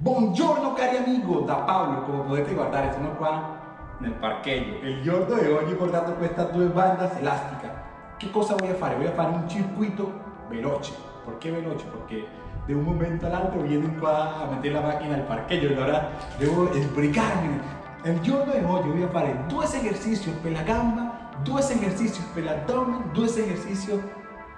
Buongiorno cari amigo, da Paolo, come potete guardare sono qua nel parcheggio. Il giorno di oggi ho portato queste due bandas elásticas. Che cosa voy a fare? Voy a fare un circuito veloce. Perché veloce? Perché de un momento all'altro vienen qua a meter la macchina al parcheggio, allora devo sbrigarmi. Il giorno di oggi voy a fare due esercizi per la gamba, due esercizi per l'addome, due esercizi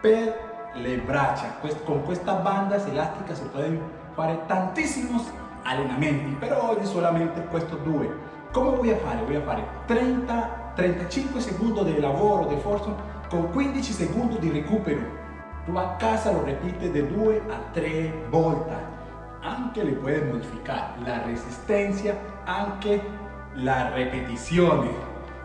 per le braccia. Con questa bandas elásticas se pueden fare tantissimi allenamenti, però oggi solamente questi due. Come voy a fare? Voy a fare 30-35 secondi di lavoro, di forza, con 15 secondi di recupero. Tu a casa lo ripeti di 2 a 3 volte. Anche le puoi modificare la resistenza, anche la ripetizione,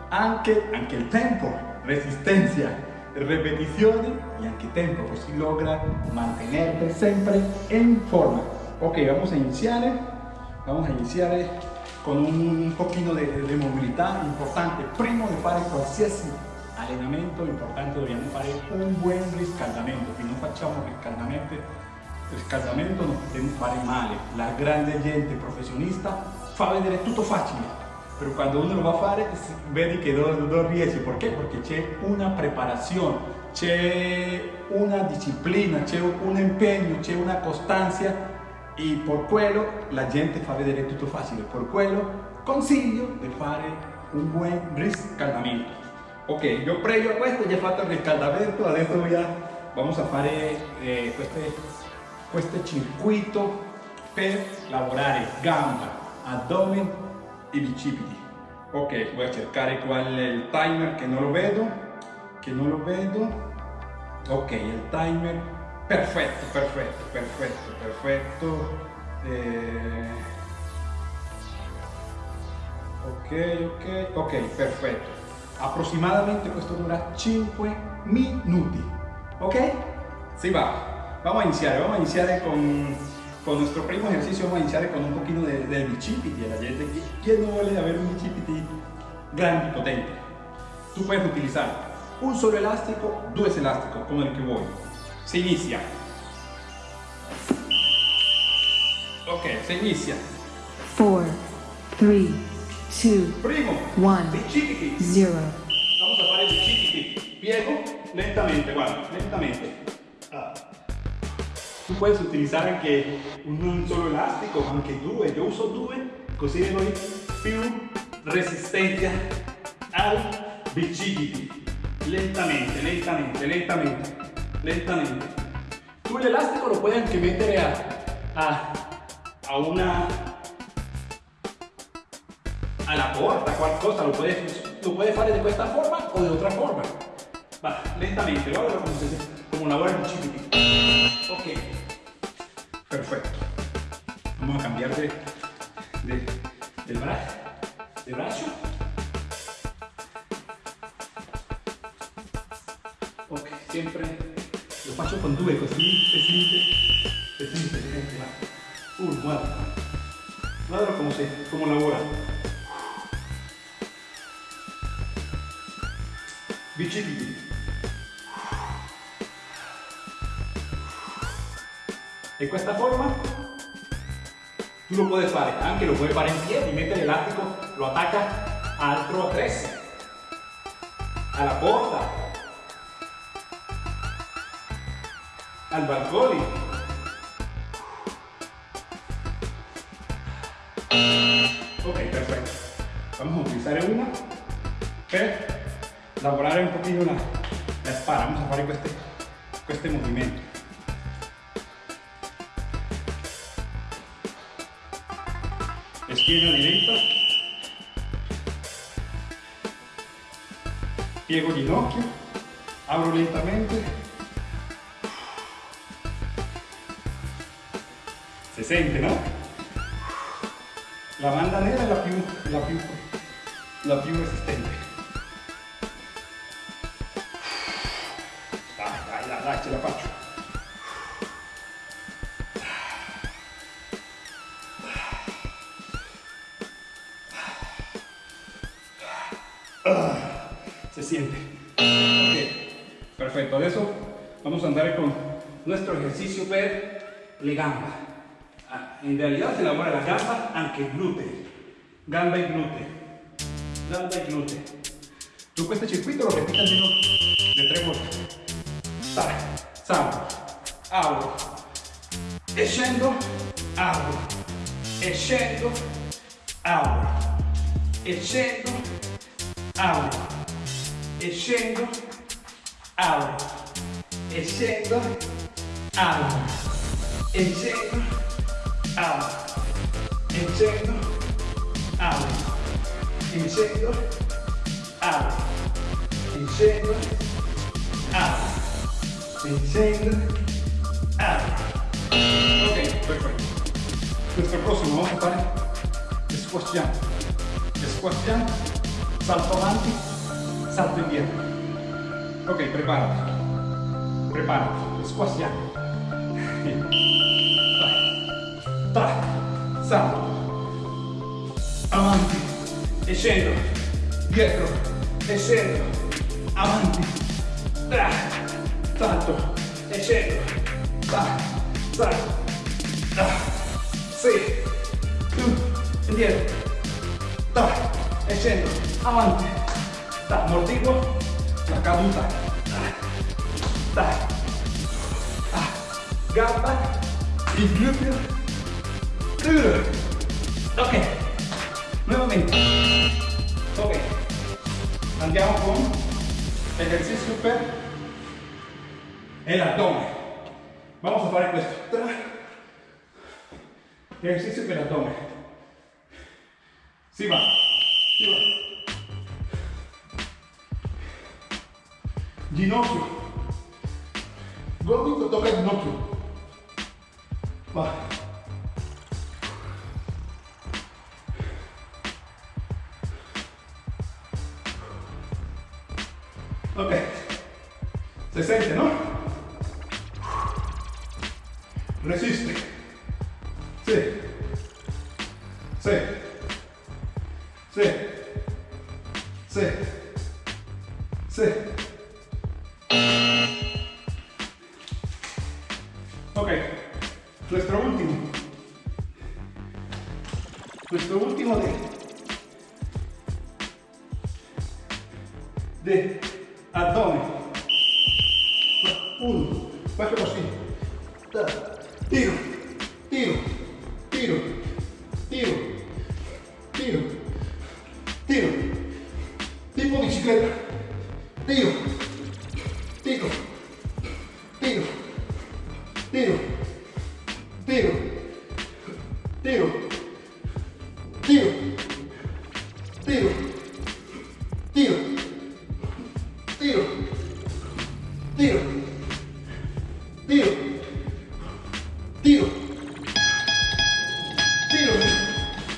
anche, anche il tempo, resistenza, repetizioni y anche tempo, così logra mantenerte siempre en forma. Ok, vamos a iniciar, vamos a iniciar con un pochino de, de movilità importante. Prima di fare qualsiasi allenamento importante dobbiamo fare un buon riscaldamento. Se non facciamo riscaldamento, riscaldamento non possiamo fare male. La grande gente professionista fa vedere tutto facile, pero quando uno lo va a fare vedi che non, non riesce, perché? Perché c'è una preparazione, c'è una disciplina, c'è un impegno, c'è una costanza e per quello la gente fa vedere tutto facile, per quello consiglio di fare un buon riscaldamento. Ok, io previo a questo già fatto il riscaldamento, adesso voy a, vamos a fare eh, queste, questo circuito per lavorare gamba, addome i bicipiti. Ok, voy a cercare qual è il timer che non lo vedo, che non lo vedo. Ok, il timer, perfetto, perfetto, perfetto, perfetto. Eh... Ok, ok, ok, perfetto. Approssimadamente questo dura 5 minuti. Ok? Si va. Vamos a iniciar, vamos a iniciar con con nuestro primo ejercicio vamos a iniciar con un poquito de, de bicipiti. La gente, ¿quién no vuelve a ver un bicipiti grande y potente? Tú puedes utilizar un solo elástico, dos elásticos, como el que voy. Se inicia. Ok, se inicia. 4, 3, 2, Primo, 1, bicipiti. 0. Vamos a fare bicipiti. Piego lentamente, guarda, lentamente. Ah. Tu puoi utilizzare anche un solo elastico, anche due. Io uso due, così doy più resistenza al bicipiti. Lentamente, lentamente, lentamente, lentamente. Tu l'elastico lo puoi anche mettere a, a, a una alla porta, qualcosa, lo puoi, lo puoi fare di questa forma o di otra forma. Va, lentamente, guarda come, se, come lavora il bicipiti. Ok, perfecto. Vamos a cambiar de, de, del brazo, de brazo. Ok, siempre lo faccio con due così siente, si siente, va. Uh, guarda, guarda come, se, come lavora. Bicipiti. De questa forma. Tu lo puoi fare, anche lo puoi fare in piedi, mettere l'elastico, lo attacca altro attrezzo, alla porta, al balcone. Ok, perfetto. Vamos a utilizar una. Per lavorare un pochino la, la vamos a fare queste, queste movimenti. Schiena diretta, piego ginocchio, apro lentamente, si sente no? La banda nera è la più, la più, la più resistente. La faccio. Ah, se siente. Perfecto, de eso vamos a andar con nuestro ejercicio de legamba. Ah, en realidad se elabora la gamba, aunque glúteo. Gamba y glúteo. Gamba y glúteo. Tú con este circuito lo repitas menos de tres vueltas. Sale, salgo, abro, e scendo, abro, e abro, apro, e scendo, apro, e scendo, apro, e scendo, apro, e scendo, apro, e scendo, apro, e scendo, apro, e scendo, apro. Ok, perfetto. Questo prossimo vamos a fare squash jump. Squash jump, salto avanti, salto indietro. Ok, preparati. Preparati. Tra, salto. Avanti. E scendo. Dietro. E scendo. Avanti. Tra. Salto. E scendo. Tra. Salto. Tra. Sì. Indietro. Tra. E scendo. Avanti. Mordigo. La caduta. Tra. Ah, gamba, il gluteo. Uh. Ok, nuevamente. Ok, andiamo con ejercicio per el abdomen. Vamos a fare questo. Ejercicio per abdomen. Si va, si va. Ginocchio. Gomito toca ginocchio. Va. Ok. Se siente, ¿no? Resiste. Sí. Sí. Sí. Sí. Ok, nuestro último. Nuestro último de, de abdomen. Uno, così. Tiro, tiro, tiro, tiro, tiro, tiro, tiro, tiro, tiro, tiro, tiro.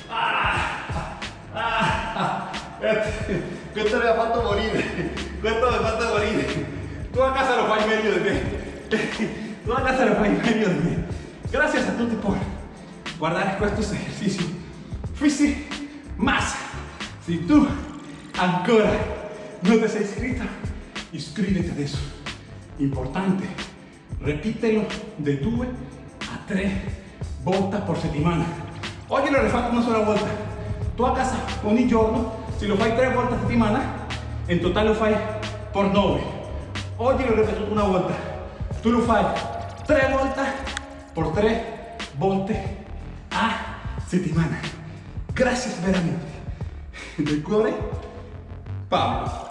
Ah, ah, ha fatto morire, questo mi ha fatto morire. Tu a casa lo fai meglio di me. Tu a casa lo fai meglio di me. Gracias a tutti por guardar estos ejercicios. Fuiste más. Si tú ancora no te sei iscrito, iscríbete adesso. Importante, repítelo de 2 a 3 volte por settimana. Oggi lo rifatto una sola volta. Tu a casa ogni giorno, se lo fai 3 volte a settimana, in totale lo fai por 9. Oggi l'ho ripetuto una volta. Tu lo fai 3 volte por 3 volte a settimana. Grazie veramente. Del cuore, Paolo.